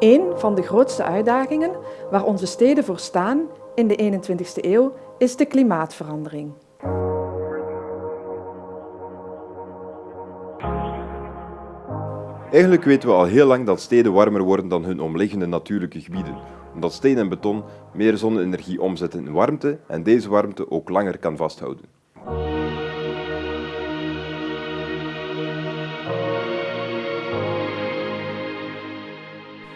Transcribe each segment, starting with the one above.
Een van de grootste uitdagingen waar onze steden voor staan in de 21ste eeuw is de klimaatverandering. Eigenlijk weten we al heel lang dat steden warmer worden dan hun omliggende natuurlijke gebieden, omdat steen en beton meer zonne-energie omzetten in warmte en deze warmte ook langer kan vasthouden.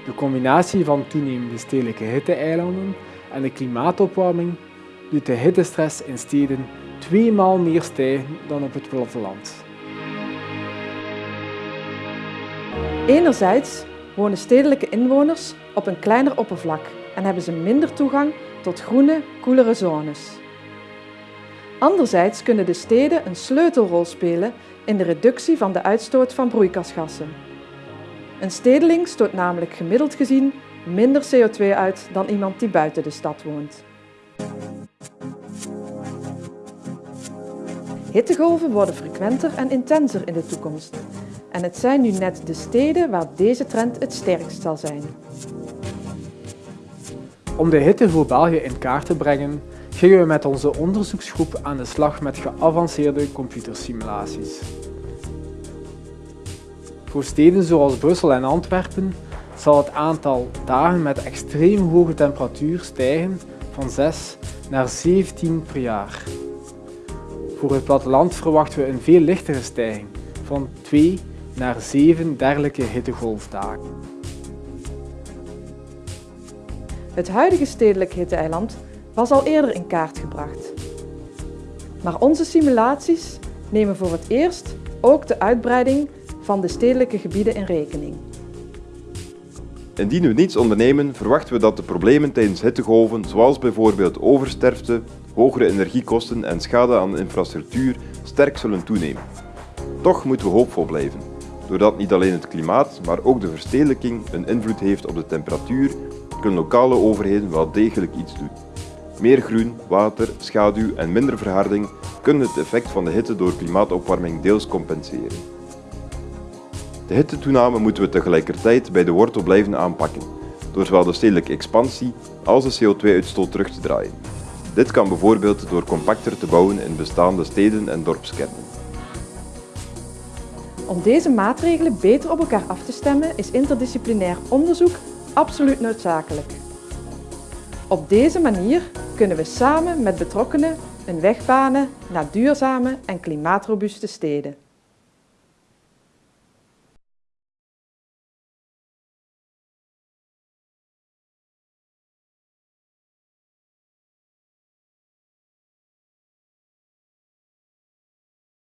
De combinatie van toenemende stedelijke hitteeilanden en de klimaatopwarming doet de hittestress in steden tweemaal meer stijgen dan op het platteland. Enerzijds wonen stedelijke inwoners op een kleiner oppervlak en hebben ze minder toegang tot groene, koelere zones. Anderzijds kunnen de steden een sleutelrol spelen in de reductie van de uitstoot van broeikasgassen. Een stedeling stoot namelijk gemiddeld gezien minder CO2 uit dan iemand die buiten de stad woont. Hittegolven worden frequenter en intenser in de toekomst. En het zijn nu net de steden waar deze trend het sterkst zal zijn. Om de hitte voor België in kaart te brengen, gingen we met onze onderzoeksgroep aan de slag met geavanceerde computersimulaties. Voor steden zoals Brussel en Antwerpen zal het aantal dagen met extreem hoge temperatuur stijgen van 6 naar 17 per jaar. Voor het platteland verwachten we een veel lichtere stijging van 2 naar 7 dergelijke hittegolfdagen. Het huidige stedelijk hitteeiland was al eerder in kaart gebracht. Maar onze simulaties nemen voor het eerst ook de uitbreiding van de stedelijke gebieden in rekening. Indien we niets ondernemen, verwachten we dat de problemen tijdens hittegolven, zoals bijvoorbeeld oversterfte, hogere energiekosten en schade aan de infrastructuur, sterk zullen toenemen. Toch moeten we hoopvol blijven, doordat niet alleen het klimaat, maar ook de verstedelijking een invloed heeft op de temperatuur, kunnen lokale overheden wel degelijk iets doen. Meer groen, water, schaduw en minder verharding kunnen het effect van de hitte door klimaatopwarming deels compenseren. De hittetoename moeten we tegelijkertijd bij de wortel blijven aanpakken, door zowel de stedelijke expansie als de CO2-uitstoot terug te draaien. Dit kan bijvoorbeeld door compacter te bouwen in bestaande steden en dorpskernen. Om deze maatregelen beter op elkaar af te stemmen is interdisciplinair onderzoek absoluut noodzakelijk. Op deze manier kunnen we samen met betrokkenen een weg banen naar duurzame en klimaatrobuuste steden.